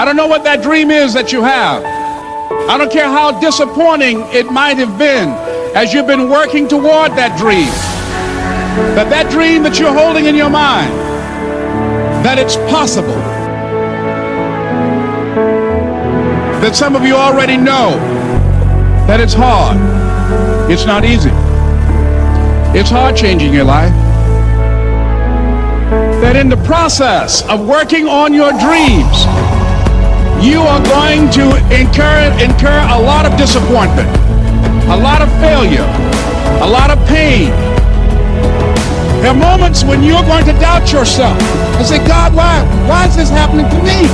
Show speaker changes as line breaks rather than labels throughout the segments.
I don't know what that dream is that you have. I don't care how disappointing it might have been as you've been working toward that dream. That that dream that you're holding in your mind, that it's possible. That some of you already know that it's hard. It's not easy. It's hard changing your life that in the process of working on your dreams, you are going to incur, incur a lot of disappointment, a lot of failure, a lot of pain. There are moments when you're going to doubt yourself and say, God, why, why is this happening to me?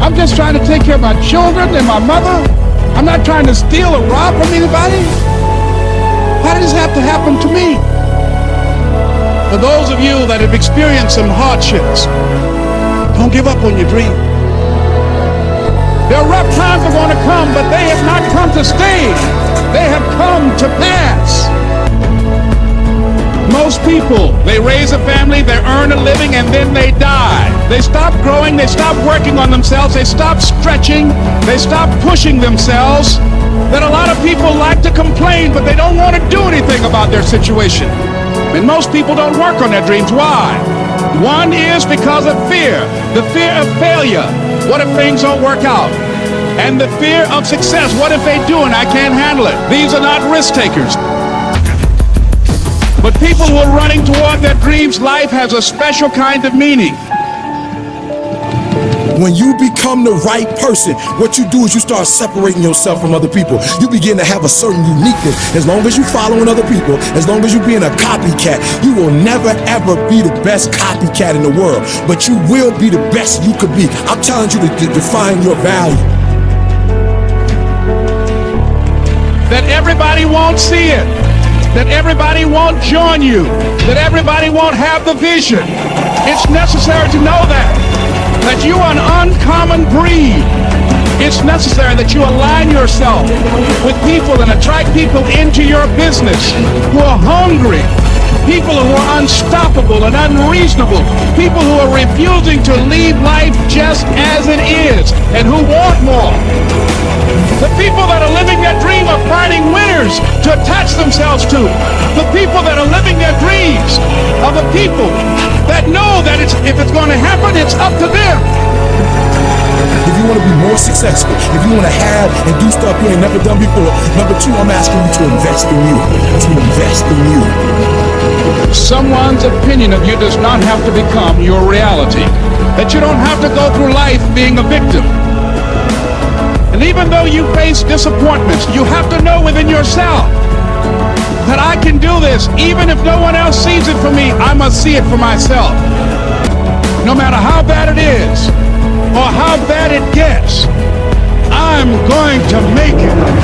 I'm just trying to take care of my children and my mother. I'm not trying to steal or rob from anybody. Why did this have to happen to me? For those of you that have experienced some hardships, don't give up on your dream. There are rough times are going to come, but they have not come to stay. They have come to pass. Most people, they raise a family, they earn a living, and then they die. They stop growing, they stop working on themselves, they stop stretching, they stop pushing themselves. That a lot of people like to complain, but they don't want to do anything about their situation. And most people don't work on their dreams. Why? One is because of fear. The fear of failure. What if things don't work out? And the fear of success. What if they do and I can't handle it? These are not risk takers. But people who are running toward their dreams, life has a special kind of meaning.
When you become the right person, what you do is you start separating yourself from other people. You begin to have a certain uniqueness. As long as you're following other people, as long as you're being a copycat, you will never ever be the best copycat in the world. But you will be the best you could be. I'm telling you to, to define your value.
That everybody won't see it. That everybody won't join you. That everybody won't have the vision. It's necessary to know that that you are an uncommon breed. It's necessary that you align yourself with people and attract people into your business who are hungry, people who are unstoppable and unreasonable, people who are refusing to leave life just as it is and who want more. The people that are living their dream of finding winners to attach themselves to. The people that are living their dreams are the people that know that it's, if it's going to happen, it's up to them.
If you want to have and do stuff you ain't never done before, number two, I'm asking you to invest in you. To invest in you.
Someone's opinion of you does not have to become your reality. That you don't have to go through life being a victim. And even though you face disappointments, you have to know within yourself that I can do this. Even if no one else sees it for me, I must see it for myself. No matter how bad it is or how bad it Trying to make it.